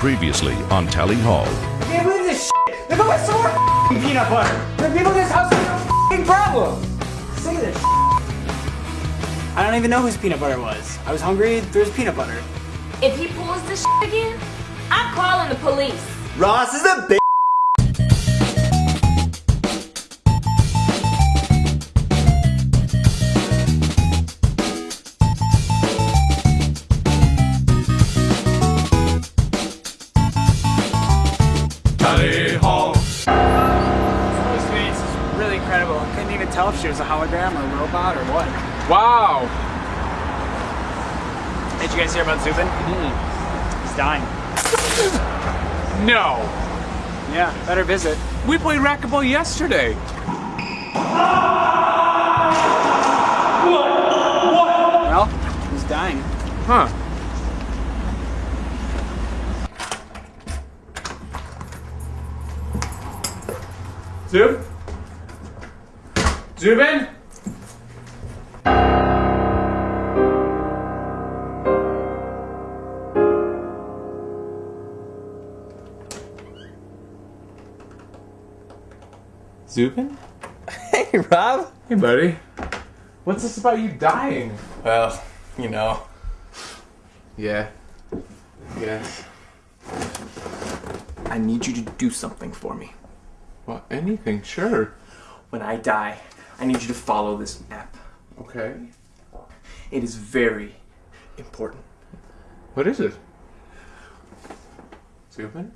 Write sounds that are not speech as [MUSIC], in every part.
Previously on Tally Hall. I can't believe this shit. They put my some more f***ing peanut butter. The people in this house have no problem. Sick of this shit. I don't even know whose peanut butter was. I was hungry, there was peanut butter. If he pulls this shit again, I'm calling the police. Ross is a bitch. Guys hear about Zubin? Mm-hmm. He's dying. [LAUGHS] No. Yeah, better visit. We played racquetball yesterday. Well, he's dying. Huh. Zub? Zubin? Zubin? [LAUGHS] Hey, Rob. Hey, buddy. What's this about you dying? Well, you know. Yeah. Yes. I need you to do something for me. Well, anything, sure. When I die, I need you to follow this map. Okay. It is very important. What is it? Zubin?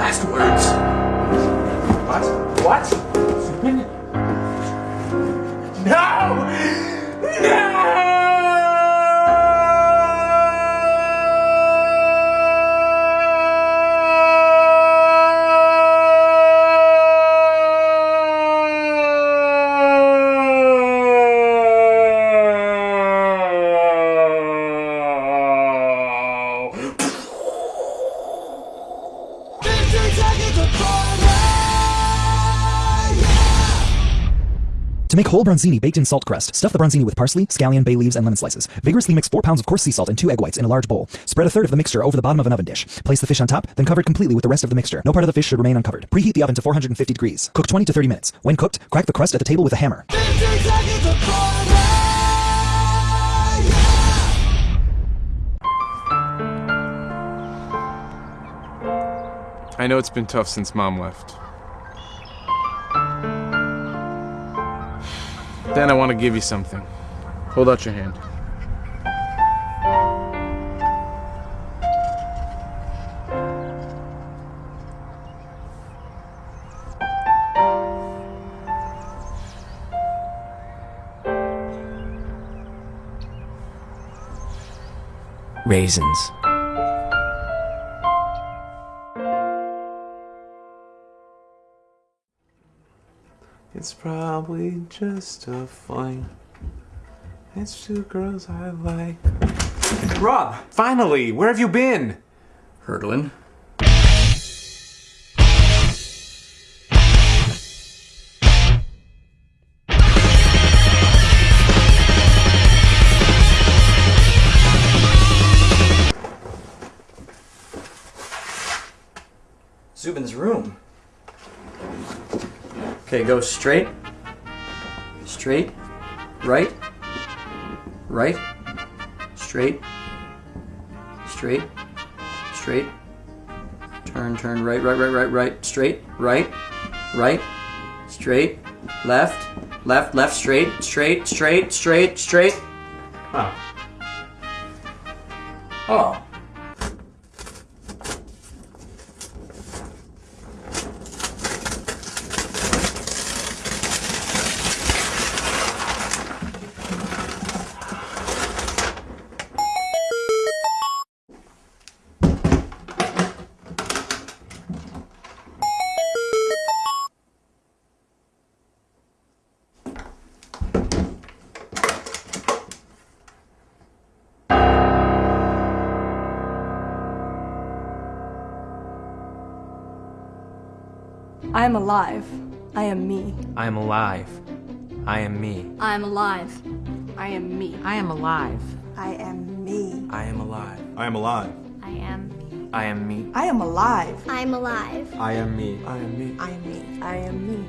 Last words. To make whole bronzini baked in salt crust, stuff the bronzini with parsley, scallion, bay leaves, and lemon slices. Vigorously mix 4 pounds of coarse sea salt and 2 egg whites in a large bowl. Spread a third of the mixture over the bottom of an oven dish. Place the fish on top, then cover it completely with the rest of the mixture. No part of the fish should remain uncovered. Preheat the oven to 450 degrees. Cook 20 to 30 minutes. When cooked, crack the crust at the table with a hammer. I know it's been tough since mom left. Then I want to give you something. Hold out your hand. Raisins. Probably just a fling. It's two girls I like. Rob, finally, where have you been? Hurdlin. Zubin's room. Okay, go straight, straight, right, right, straight, straight, straight, turn, turn, right, right, right, right, right, straight, right, right, straight, left, left, left, straight, straight, straight, straight, straight. Oh. Oh. I am alive. I am me. I am alive. I am me. I am alive. I am me. I am alive. I am me. I am alive. I am alive. I am. me. I am me. I am alive. I'm alive. I am me. I am me. I am me. I am me.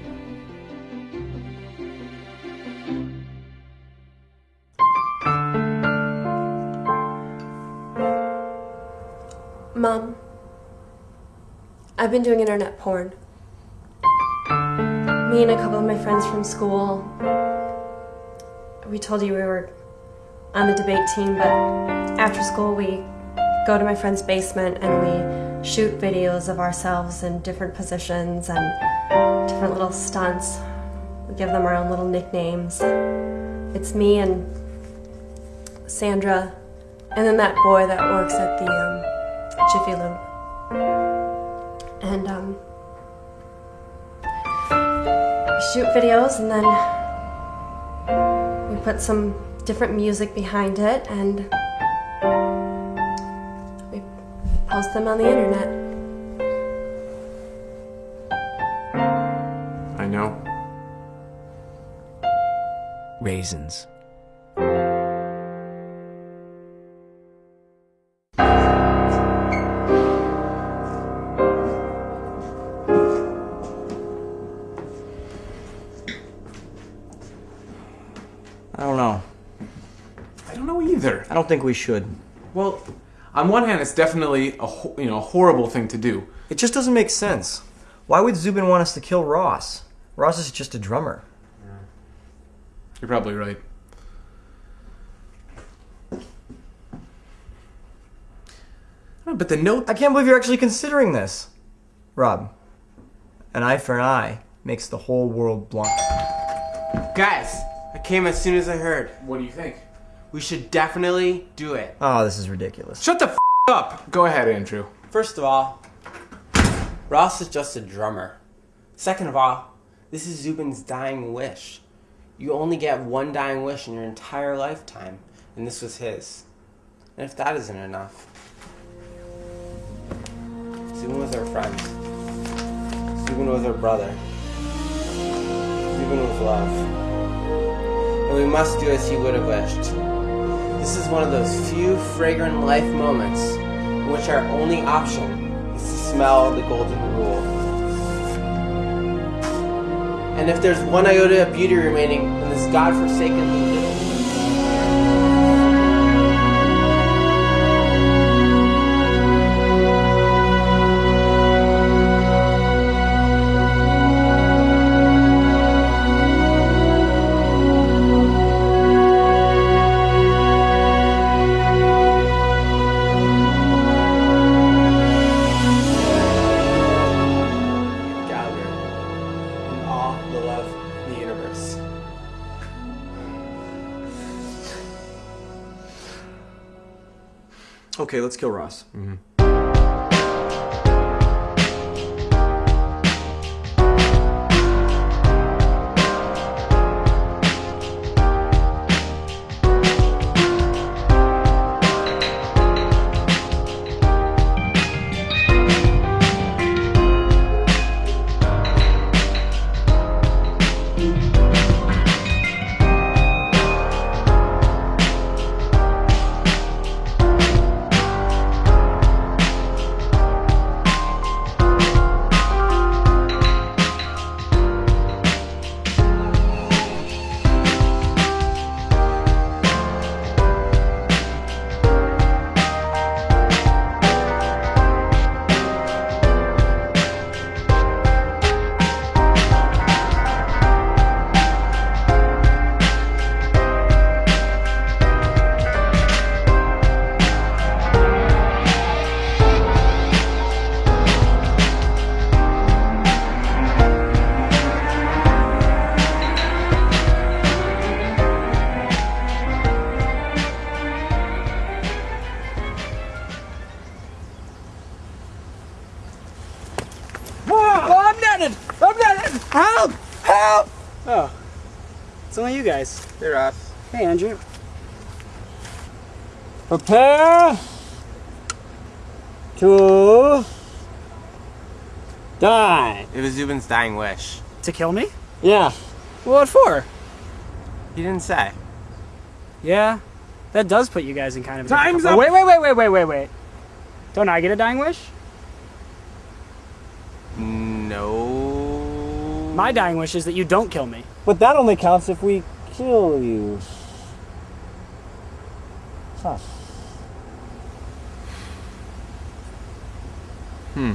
Mom, I've been doing internet porn. Me and a couple of my friends from school. We told you we were on the debate team, but after school we go to my friend's basement and we shoot videos of ourselves in different positions and different little stunts. We give them our own little nicknames. It's me and Sandra, and then that boy that works at the um, Jiffy Lube. And um, shoot videos and then we put some different music behind it and we post them on the internet. I know. Raisins. I don't think we should. Well, on one hand, it's definitely a you know a horrible thing to do. It just doesn't make sense. Why would Zubin want us to kill Ross? Ross is just a drummer. You're probably right. Oh, But the note I can't believe you're actually considering this. Rob, an eye for an eye makes the whole world blind. Guys, I came as soon as I heard. What do you think? We should definitely do it. Oh, this is ridiculous. Shut the f- up. Go ahead, Andrew. First of all, Ross is just a drummer. Second of all, this is Zubin's dying wish. You only get one dying wish in your entire lifetime, and this was his. And if that isn't enough, Zubin was our friend. Zubin was our brother. Zubin was love. And we must do as he would have wished. This is one of those few fragrant life moments in which our only option is to smell the golden rule. And if there's one iota of beauty remaining in this godforsaken little all the love in the universe. Okay, let's kill Ross. Oh, I'm I'm running! Help! Help! Oh. It's only you guys. They're off. Hey, Andrew. Prepare to die. It was Zubin's dying wish. To kill me? Yeah. What for? He didn't say. Yeah. That does put you guys in kind of. Time's up. Wait, wait, wait, wait, wait, wait, wait. Don't I get a dying wish? My dying wish is that you don't kill me. But that only counts if we kill you. Huh. Hmm.